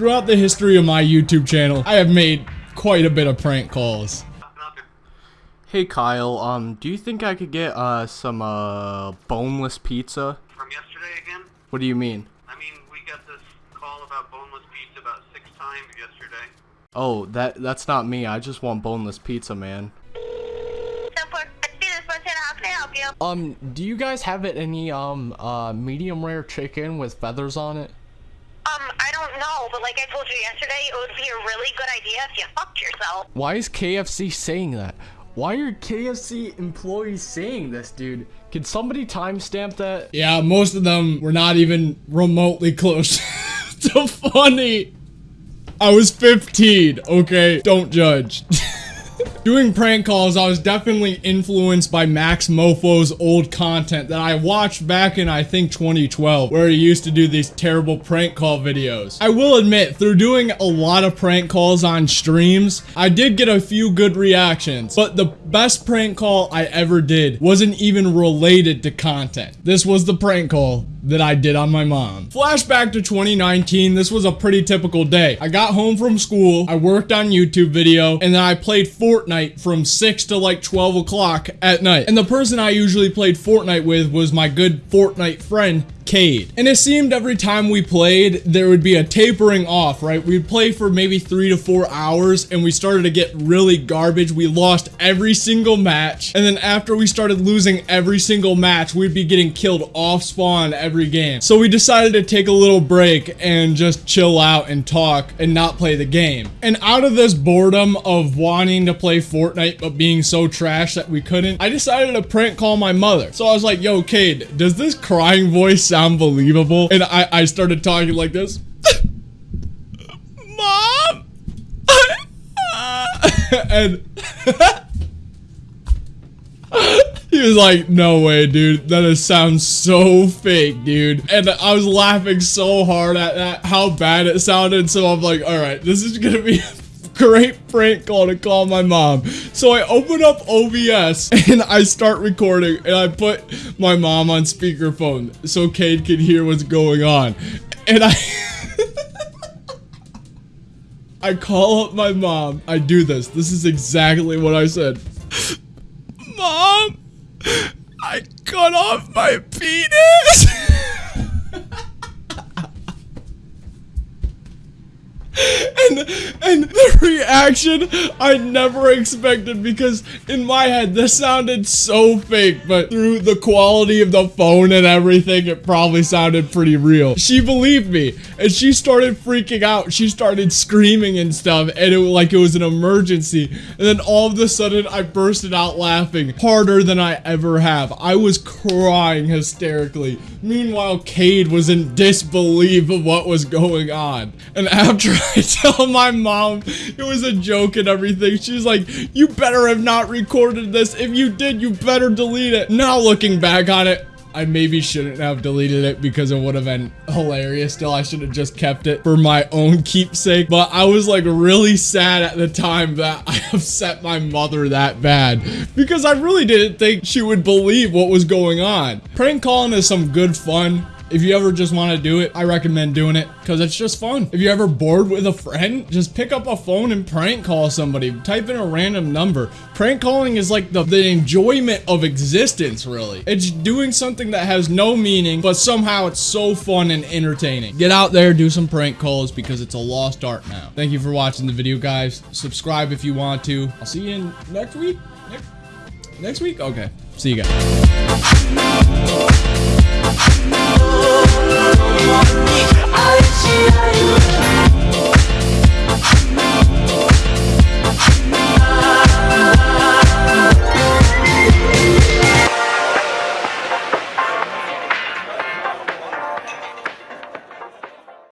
Throughout the history of my YouTube channel, I have made quite a bit of prank calls. Hey Kyle, um, do you think I could get uh some uh boneless pizza? From yesterday again? What do you mean? I mean, we got this call about boneless pizza about six times yesterday. Oh, that that's not me. I just want boneless pizza, man. Um, do you guys have it any um uh medium rare chicken with feathers on it? I don't know, but like I told you yesterday, it would be a really good idea if you fucked yourself. Why is KFC saying that? Why are KFC employees saying this, dude? Can somebody timestamp that? Yeah, most of them were not even remotely close to funny. I was 15, okay? Don't judge. Doing prank calls, I was definitely influenced by Max Moefoe's old content that I watched back in, I think, 2012, where he used to do these terrible prank call videos. I will admit, through doing a lot of prank calls on streams, I did get a few good reactions, but the best prank call I ever did wasn't even related to content. This was the prank call that I did on my mom. Flashback to 2019, this was a pretty typical day. I got home from school, I worked on YouTube video, and then I played Fortnite from 6 to like 12 o'clock at night. And the person I usually played Fortnite with was my good Fortnite friend, Cade. And it seemed every time we played, there would be a tapering off, right? We'd play for maybe three to four hours and we started to get really garbage. We lost every single match. And then after we started losing every single match, we'd be getting killed off spawn every game. So we decided to take a little break and just chill out and talk and not play the game. And out of this boredom of wanting to play Fortnite but being so trash that we couldn't, I decided to prank call my mother. So I was like, yo, Cade, does this crying voice sound believable. And I, I started talking like this. Mom! and he was like, no way, dude. That is, sounds so fake, dude. And I was laughing so hard at that, how bad it sounded. So I'm like, all right, this is going to be great prank call to call my mom. So I open up OBS and I start recording and I put my mom on speakerphone so Cade can hear what's going on. And I... I call up my mom. I do this. This is exactly what I said. Mom, I cut off my penis. and and the reaction I never expected because in my head this sounded so fake, but through the quality of the phone and everything, it probably sounded pretty real. She believed me and she started freaking out. She started screaming and stuff, and it was like it was an emergency. And then all of a sudden, I bursted out laughing harder than I ever have. I was crying hysterically. Meanwhile, Cade was in disbelief of what was going on. And after I tell my mom it was a joke and everything. She's like, you better have not recorded this. If you did, you better delete it. Now looking back on it, I maybe shouldn't have deleted it because it would have been hilarious. Still, I should have just kept it for my own keepsake. But I was like really sad at the time that I upset my mother that bad because I really didn't think she would believe what was going on. Prank calling is some good fun. If you ever just want to do it, I recommend doing it because it's just fun. If you're ever bored with a friend, just pick up a phone and prank call somebody. Type in a random number. Prank calling is like the, the enjoyment of existence, really. It's doing something that has no meaning, but somehow it's so fun and entertaining. Get out there, do some prank calls because it's a lost art now. Thank you for watching the video, guys. Subscribe if you want to. I'll see you in next week. Next, next week? Okay. See you guys. I